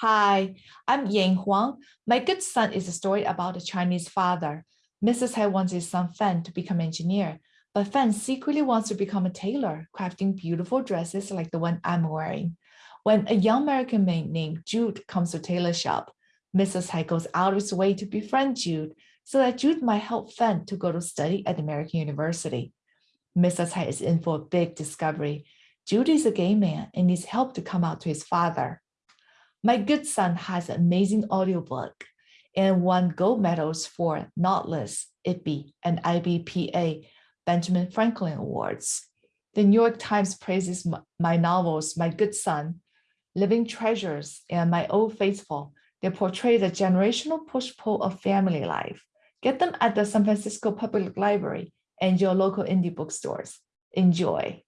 Hi, I'm Yang Huang. My Good Son is a story about a Chinese father. Mr. Cai wants his son Fan to become an engineer, but Fan secretly wants to become a tailor, crafting beautiful dresses like the one I'm wearing. When a young American man named Jude comes to tailor shop, Mr. Cai goes out of his way to befriend Jude so that Jude might help Fan to go to study at American University. Mr. Cai is in for a big discovery. Jude is a gay man and needs help to come out to his father. My Good Son has an amazing audiobook and won gold medals for Nautilus, IPPY, and IBPA Benjamin Franklin Awards. The New York Times praises my novels, My Good Son, Living Treasures, and My Old Faithful. They portray the generational push-pull of family life. Get them at the San Francisco Public Library and your local indie bookstores. Enjoy.